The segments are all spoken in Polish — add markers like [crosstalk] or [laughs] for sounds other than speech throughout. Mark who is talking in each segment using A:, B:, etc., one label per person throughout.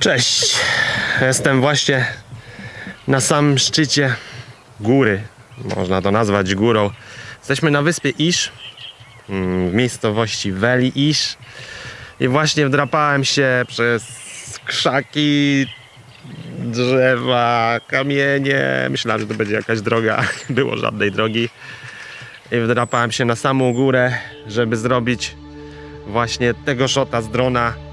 A: Cześć, jestem właśnie na samym szczycie góry, można to nazwać górą. Jesteśmy na wyspie Isz, mm, w miejscowości Veli Isz i właśnie wdrapałem się przez krzaki, drzewa, kamienie. Myślałem, że to będzie jakaś droga, [laughs] nie było żadnej drogi. I wdrapałem się na samą górę, żeby zrobić właśnie tego shota z drona.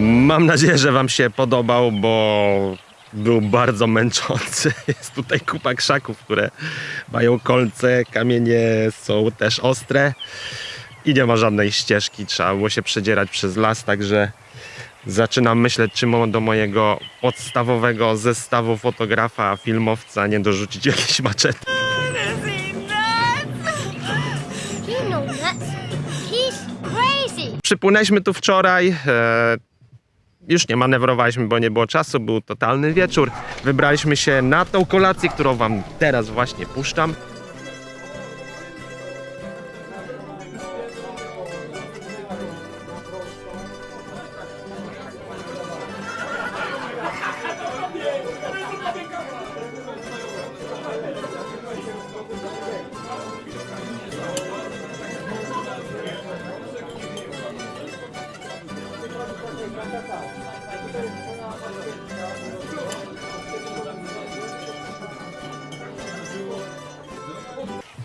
A: Mam nadzieję, że Wam się podobał, bo był bardzo męczący. [laughs] Jest tutaj kupa krzaków, które mają kolce, kamienie są też ostre i nie ma żadnej ścieżki. Trzeba było się przedzierać przez las, także zaczynam myśleć, czy mo- do mojego podstawowego zestawu fotografa, filmowca nie dorzucić [laughs] jakieś maczety. Przypłynęliśmy tu wczoraj. E, już nie manewrowaliśmy, bo nie było czasu, był totalny wieczór. Wybraliśmy się na tą kolację, którą Wam teraz właśnie puszczam.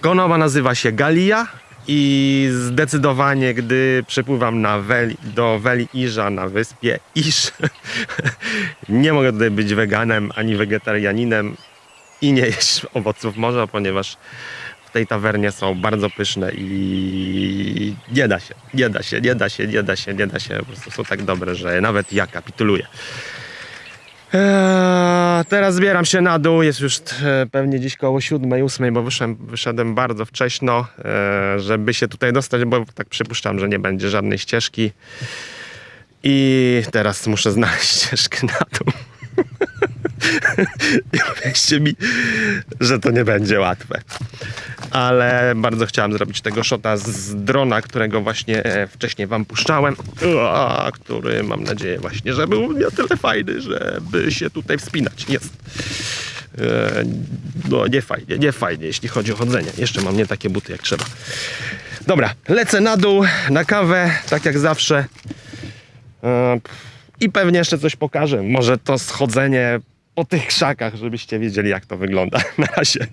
A: Konowa nazywa się Galia i zdecydowanie, gdy przepływam na do Weli Iża na wyspie Iż, [laughs] nie mogę tutaj być weganem ani wegetarianinem i nie jeść owoców morza, ponieważ w tej tawernie są bardzo pyszne i nie da się, nie da się, nie da się, nie da się, nie da się, po prostu są tak dobre, że nawet ja kapituluję. Eee, teraz zbieram się na dół, jest już e, pewnie dziś koło 7, 8, bo wyszedłem, wyszedłem bardzo wcześno, e, żeby się tutaj dostać, bo tak przypuszczam, że nie będzie żadnej ścieżki. I teraz muszę znaleźć [laughs] ścieżkę na dół. [laughs] I mi, że to nie będzie łatwe. Ale bardzo chciałem zrobić tego shota z drona, którego właśnie e, wcześniej wam puszczałem. Ua, który mam nadzieję właśnie, że był na tyle fajny, żeby się tutaj wspinać. Jest. E, No nie fajnie, nie fajnie, jeśli chodzi o chodzenie. Jeszcze mam nie takie buty jak trzeba. Dobra, lecę na dół, na kawę, tak jak zawsze. E, I pewnie jeszcze coś pokażę. Może to schodzenie po tych krzakach, żebyście wiedzieli jak to wygląda. [laughs] Na razie.